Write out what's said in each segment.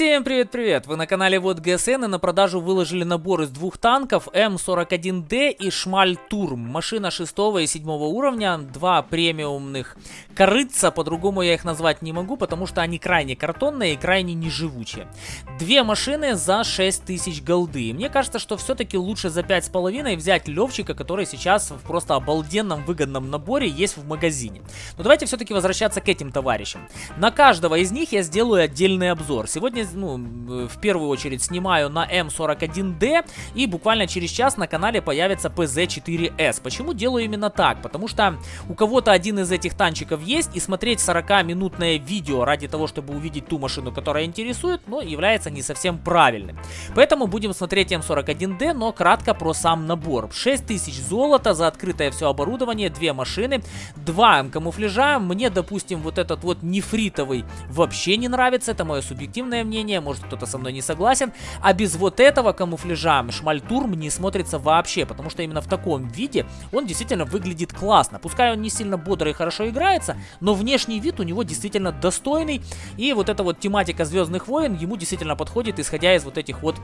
Всем привет-привет! Вы на канале Вот ГСН и на продажу выложили набор из двух танков М41Д и Шмаль Турм. Машина 6 и 7 уровня, два премиумных корыца, по-другому я их назвать не могу, потому что они крайне картонные и крайне неживучие. Две машины за 6000 голды. Мне кажется, что все-таки лучше за 5,5 взять Левчика, который сейчас в просто обалденном выгодном наборе есть в магазине. Но давайте все-таки возвращаться к этим товарищам. На каждого из них я сделаю отдельный обзор. Сегодня ну, в первую очередь снимаю на М41D и буквально через час на канале появится PZ4S. Почему делаю именно так? Потому что у кого-то один из этих танчиков есть и смотреть 40-минутное видео ради того, чтобы увидеть ту машину, которая интересует, но является не совсем правильным. Поэтому будем смотреть М41D, но кратко про сам набор. 6000 золота за открытое все оборудование, две машины, два камуфляжа. Мне, допустим, вот этот вот нефритовый вообще не нравится, это мое субъективное мнение мнение, может кто-то со мной не согласен. А без вот этого камуфляжа Шмальтурм не смотрится вообще, потому что именно в таком виде он действительно выглядит классно. Пускай он не сильно бодро и хорошо играется, но внешний вид у него действительно достойный. И вот эта вот тематика Звездных войн ему действительно подходит, исходя из вот этих вот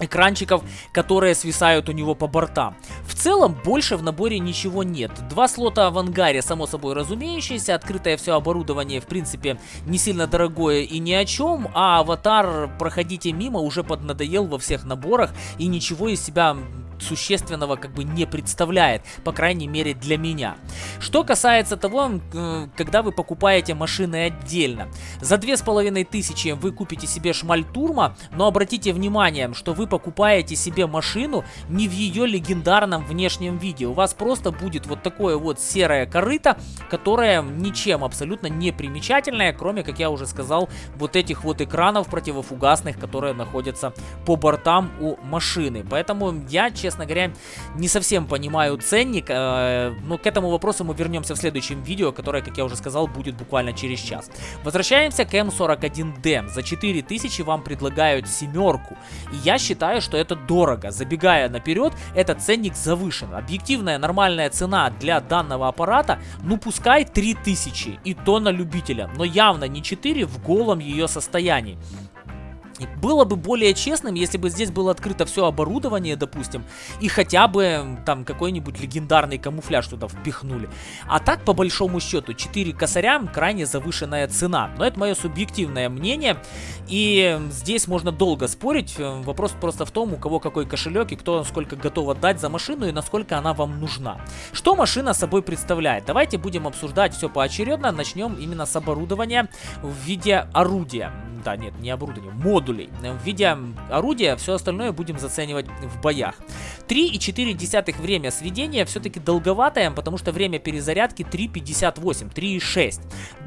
экранчиков, которые свисают у него по бортам. В целом, больше в наборе ничего нет. Два слота в ангаре, само собой разумеющееся, открытое все оборудование, в принципе, не сильно дорогое и ни о чем, а аватар «Проходите мимо» уже поднадоел во всех наборах и ничего из себя существенного как бы не представляет, по крайней мере для меня. Что касается того, э, когда вы покупаете машины отдельно. За две с половиной тысячи вы купите себе шмаль турма, но обратите внимание, что вы покупаете себе машину не в ее легендарном внешнем виде. У вас просто будет вот такое вот серое корыто, которое ничем абсолютно не примечательное, кроме, как я уже сказал, вот этих вот экранов противофугасных, которые находятся по бортам у машины. Поэтому я, честно говоря, не совсем понимаю ценник. Э, но к этому вопросу мы вернемся в следующем видео, которое, как я уже сказал, будет буквально через час. Возвращаемся к М41D. За 4000 вам предлагают семерку. И я считаю, что это дорого. Забегая наперед, этот ценник завышен. Объективная нормальная цена для данного аппарата, ну пускай 3000. И то на любителя. Но явно не 4 в голом ее состоянии. Было бы более честным, если бы здесь было открыто все оборудование, допустим, и хотя бы там какой-нибудь легендарный камуфляж туда впихнули. А так, по большому счету, 4 косаря крайне завышенная цена. Но это мое субъективное мнение, и здесь можно долго спорить. Вопрос просто в том, у кого какой кошелек и кто сколько готов отдать за машину и насколько она вам нужна. Что машина собой представляет? Давайте будем обсуждать все поочередно. Начнем именно с оборудования в виде орудия да, нет, не оборудование, модулей. В виде орудия все остальное будем заценивать в боях. 3,4 время сведения все-таки долговатое, потому что время перезарядки 3,58, 3,6.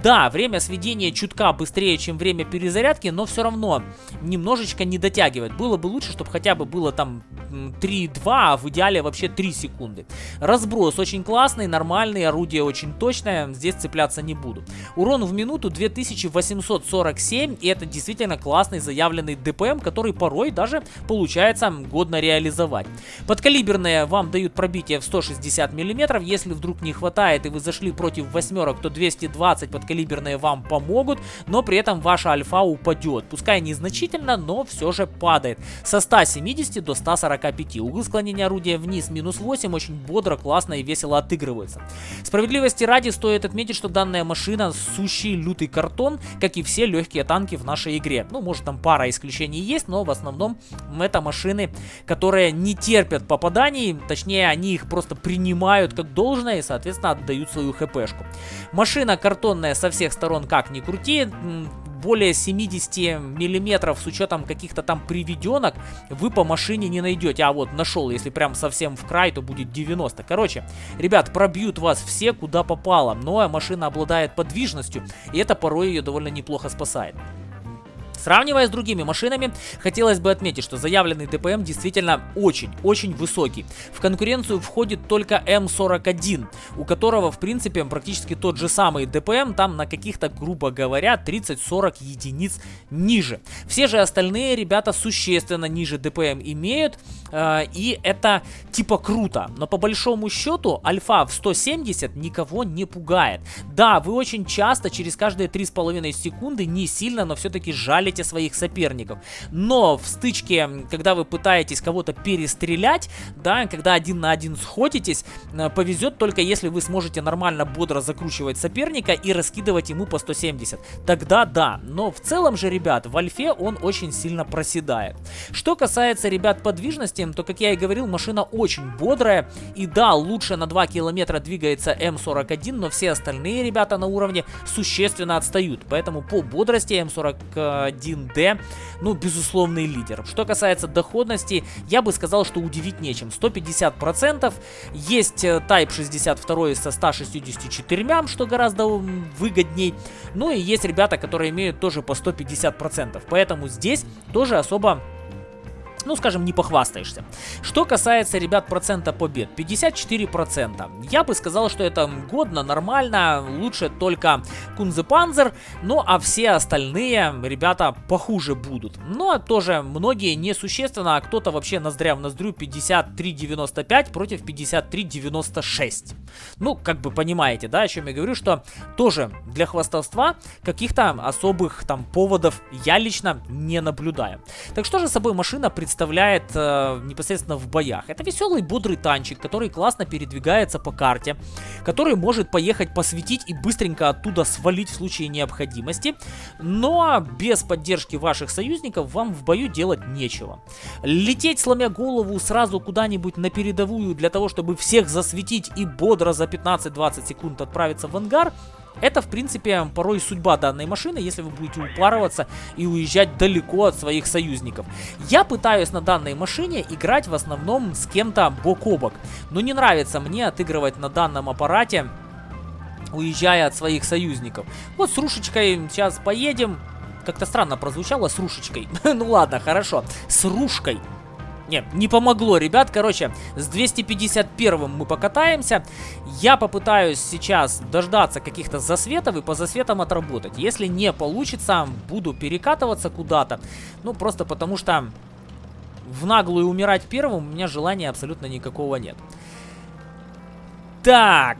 Да, время сведения чутка быстрее, чем время перезарядки, но все равно немножечко не дотягивает. Было бы лучше, чтобы хотя бы было там 3,2, а в идеале вообще 3 секунды. Разброс очень классный, нормальный, орудие очень точное, здесь цепляться не буду. Урон в минуту 2847, и это действительно классный заявленный ДПМ, который порой даже получается годно реализовать. Подкалиберные вам дают пробитие в 160 мм, если вдруг не хватает и вы зашли против восьмерок, то 220 подкалиберные вам помогут, но при этом ваша альфа упадет. Пускай незначительно, но все же падает. Со 170 до 145. Угол склонения орудия вниз минус 8 очень бодро, классно и весело отыгрывается. Справедливости ради стоит отметить, что данная машина сущий лютый картон, как и все легкие танки в нашей игре. Ну, может там пара исключений есть, но в основном это машины, которые не терпят попаданий, точнее они их просто принимают как должное и, соответственно, отдают свою хпшку. Машина картонная со всех сторон, как ни крути, более 70 миллиметров с учетом каких-то там приведенок вы по машине не найдете. А вот нашел, если прям совсем в край, то будет 90. Короче, ребят, пробьют вас все куда попало. Но машина обладает подвижностью, и это порой ее довольно неплохо спасает. Сравнивая с другими машинами, хотелось бы отметить, что заявленный ДПМ действительно очень-очень высокий. В конкуренцию входит только М41, у которого в принципе практически тот же самый ДПМ, там на каких-то, грубо говоря, 30-40 единиц ниже. Все же остальные ребята существенно ниже ДПМ имеют, э, и это типа круто. Но по большому счету альфа в 170 никого не пугает. Да, вы очень часто через каждые 3,5 секунды не сильно, но все-таки жалите пугаете своих соперников. Но в стычке, когда вы пытаетесь кого-то перестрелять, да, когда один на один сходитесь, э, повезет только если вы сможете нормально, бодро закручивать соперника и раскидывать ему по 170. Тогда да, но в целом же, ребят, в альфе он очень сильно проседает. Что касается, ребят, подвижности, то, как я и говорил, машина очень бодрая. И да, лучше на 2 километра двигается М41, но все остальные ребята на уровне существенно отстают. Поэтому по бодрости М41D, ну, безусловный лидер. Что касается доходности, я бы сказал, что удивить нечем. 150%. Есть э, Type 62 со 164, что гораздо выгодней. Ну и есть ребята, которые имеют тоже по 150%. Поэтому здесь тоже особо ну, скажем, не похвастаешься. Что касается, ребят, процента побед, 54%. Я бы сказал, что это годно, нормально, лучше только Кунзепанзер, ну, а все остальные, ребята, похуже будут. Но ну, а тоже многие несущественно, а кто-то вообще ноздря в ноздрю 53.95 против 53.96. Ну, как бы понимаете, да, о чем я говорю, что тоже для хвастовства каких-то особых там поводов я лично не наблюдаю. Так что же собой машина представляет представляет э, непосредственно в боях. Это веселый, бодрый танчик, который классно передвигается по карте, который может поехать посветить и быстренько оттуда свалить в случае необходимости, но без поддержки ваших союзников вам в бою делать нечего. Лететь, сломя голову, сразу куда-нибудь на передовую для того, чтобы всех засветить и бодро за 15-20 секунд отправиться в ангар – это, в принципе, порой судьба данной машины, если вы будете упарываться и уезжать далеко от своих союзников. Я пытаюсь на данной машине играть в основном с кем-то бок о бок. Но не нравится мне отыгрывать на данном аппарате, уезжая от своих союзников. Вот с Рушечкой сейчас поедем. Как-то странно прозвучало с Рушечкой. ну ладно, хорошо. С Рушкой не, не помогло, ребят. Короче, с 251 мы покатаемся. Я попытаюсь сейчас дождаться каких-то засветов и по засветам отработать. Если не получится, буду перекатываться куда-то. Ну, просто потому что в наглую умирать первым у меня желания абсолютно никакого нет. Так...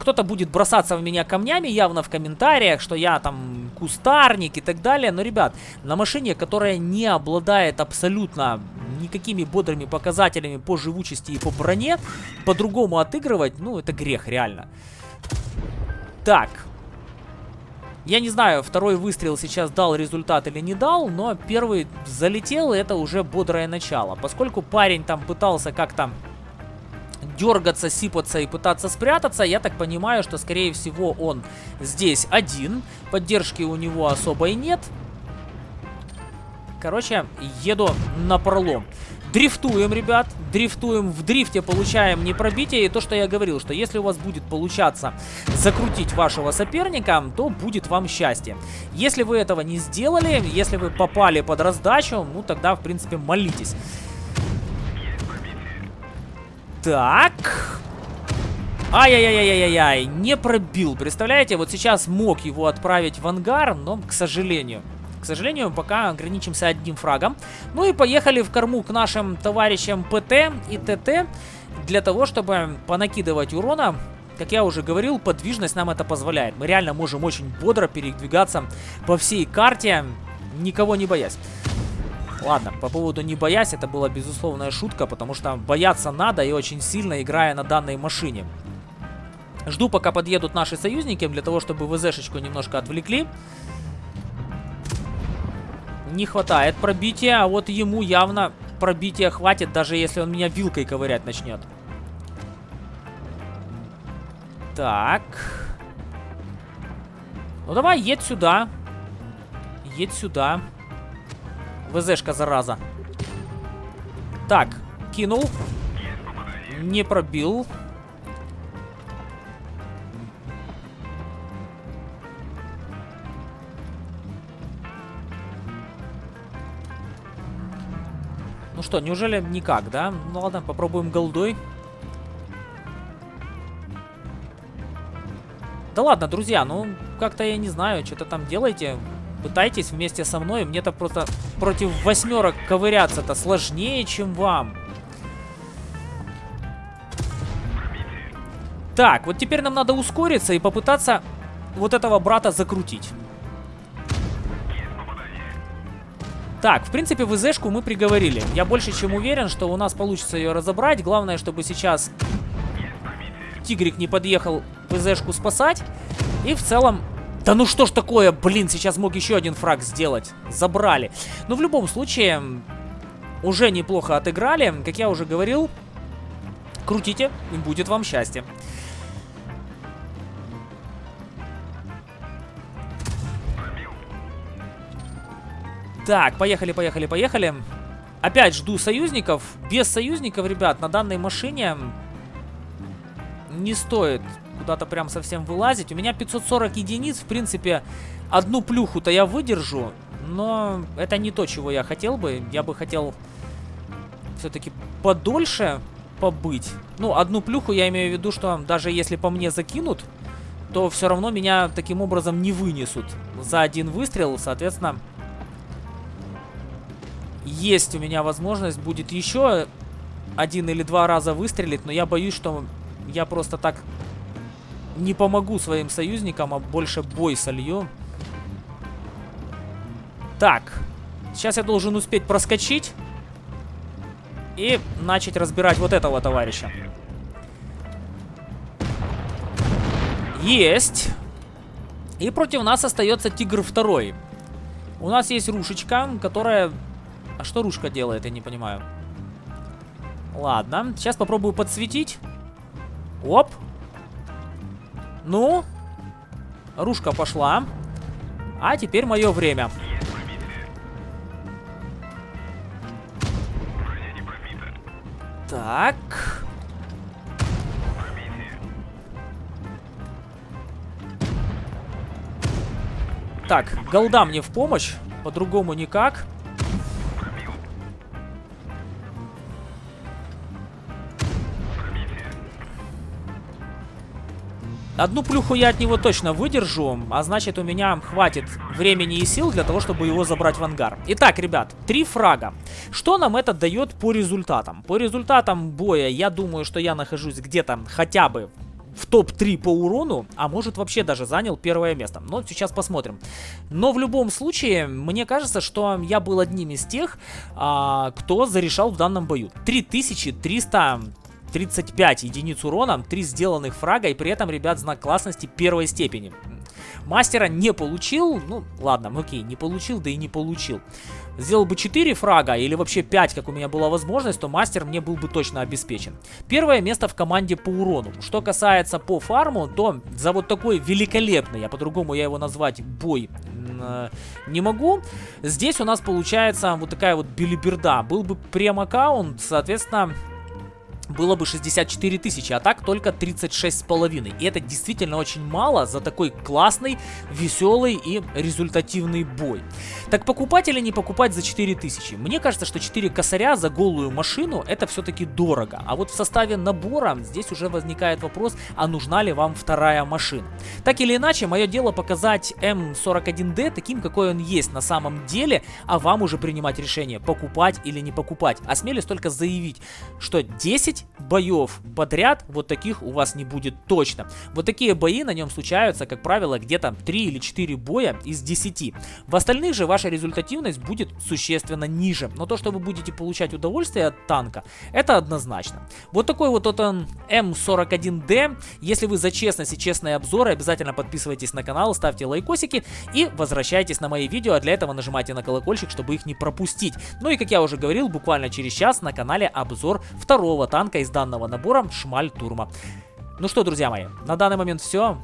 Кто-то будет бросаться в меня камнями явно в комментариях, что я там кустарник и так далее. Но, ребят, на машине, которая не обладает абсолютно никакими бодрыми показателями по живучести и по броне, по-другому отыгрывать, ну, это грех, реально. Так. Я не знаю, второй выстрел сейчас дал результат или не дал, но первый залетел, и это уже бодрое начало. Поскольку парень там пытался как-то дергаться, сипаться и пытаться спрятаться. Я так понимаю, что, скорее всего, он здесь один. Поддержки у него особой нет. Короче, еду на пролом. Дрифтуем, ребят, дрифтуем. В дрифте получаем не пробитие. И то, что я говорил, что если у вас будет получаться закрутить вашего соперника, то будет вам счастье. Если вы этого не сделали, если вы попали под раздачу, ну тогда, в принципе, молитесь. Так. Ай-яй-яй-яй-яй-яй, не пробил, представляете? Вот сейчас мог его отправить в ангар, но, к сожалению, к сожалению, пока ограничимся одним фрагом. Ну и поехали в корму к нашим товарищам ПТ и ТТ, для того, чтобы понакидывать урона. Как я уже говорил, подвижность нам это позволяет. Мы реально можем очень бодро передвигаться по всей карте, никого не боясь. Ладно, по поводу не боясь, это была безусловная шутка, потому что бояться надо и очень сильно, играя на данной машине. Жду, пока подъедут наши союзники, для того, чтобы ВЗшечку немножко отвлекли. Не хватает пробития, а вот ему явно пробития хватит, даже если он меня вилкой ковырять начнет. Так. Ну давай, едь сюда. Едь сюда. ВЗшка, зараза. Так, кинул. Не пробил. Ну что, неужели никак, да? Ну ладно, попробуем голдой. Да ладно, друзья, ну как-то я не знаю, что-то там делайте. Пытайтесь вместе со мной. Мне-то просто против восьмерок ковыряться-то сложнее, чем вам. Так, вот теперь нам надо ускориться и попытаться вот этого брата закрутить. Так, в принципе, ВЗшку мы приговорили. Я больше чем уверен, что у нас получится ее разобрать. Главное, чтобы сейчас Тигрик не подъехал ВЗшку спасать. И в целом... Да ну что ж такое, блин, сейчас мог еще один фраг сделать. Забрали. Но в любом случае, уже неплохо отыграли. Как я уже говорил, крутите, и будет вам счастье. Так, поехали, поехали, поехали. Опять жду союзников. Без союзников, ребят, на данной машине не стоит куда-то прям совсем вылазить. У меня 540 единиц, в принципе, одну плюху-то я выдержу. Но это не то, чего я хотел бы. Я бы хотел все-таки подольше побыть. Ну, одну плюху я имею в виду, что даже если по мне закинут, то все равно меня таким образом не вынесут за один выстрел. Соответственно, есть у меня возможность будет еще один или два раза выстрелить, но я боюсь, что я просто так не помогу своим союзникам, а больше бой солью. Так, сейчас я должен успеть проскочить и начать разбирать вот этого товарища. Есть. И против нас остается Тигр второй. У нас есть рушечка, которая а что ружка делает, я не понимаю. Ладно, сейчас попробую подсветить. Оп. Ну. Ружка пошла. А теперь мое время. Так. Так, голда мне в помощь. По-другому никак. Одну плюху я от него точно выдержу, а значит у меня хватит времени и сил для того, чтобы его забрать в ангар. Итак, ребят, три фрага. Что нам это дает по результатам? По результатам боя я думаю, что я нахожусь где-то хотя бы в топ-3 по урону, а может вообще даже занял первое место. Но сейчас посмотрим. Но в любом случае, мне кажется, что я был одним из тех, а, кто зарешал в данном бою. 3300 35 единиц урона, 3 сделанных фрага и при этом, ребят, знак классности первой степени. Мастера не получил, ну ладно, окей, не получил, да и не получил. Сделал бы 4 фрага или вообще 5, как у меня была возможность, то мастер мне был бы точно обеспечен. Первое место в команде по урону. Что касается по фарму, то за вот такой великолепный, а по-другому я его назвать, бой э, не могу. Здесь у нас получается вот такая вот билиберда. Был бы прем-аккаунт, соответственно, было бы 64 тысячи, а так только 36 с половиной. И это действительно очень мало за такой классный, веселый и результативный бой. Так покупать или не покупать за 4 тысячи? Мне кажется, что 4 косаря за голую машину это все-таки дорого. А вот в составе набора здесь уже возникает вопрос, а нужна ли вам вторая машина? Так или иначе, мое дело показать М41D таким, какой он есть на самом деле, а вам уже принимать решение, покупать или не покупать. Осмелюсь только заявить, что 10 5 боев подряд вот таких у вас не будет точно. Вот такие бои на нем случаются, как правило, где-то 3 или 4 боя из 10. В остальных же ваша результативность будет существенно ниже. Но то, что вы будете получать удовольствие от танка, это однозначно. Вот такой вот он М41D. Если вы за честность и честные обзоры, обязательно подписывайтесь на канал, ставьте лайкосики и возвращайтесь на мои видео. А для этого нажимайте на колокольчик, чтобы их не пропустить. Ну и как я уже говорил, буквально через час на канале обзор второго танка танка из данного набора Шмаль Турма. Ну что, друзья мои, на данный момент все.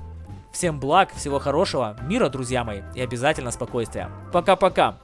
Всем благ, всего хорошего, мира, друзья мои, и обязательно спокойствия. Пока-пока.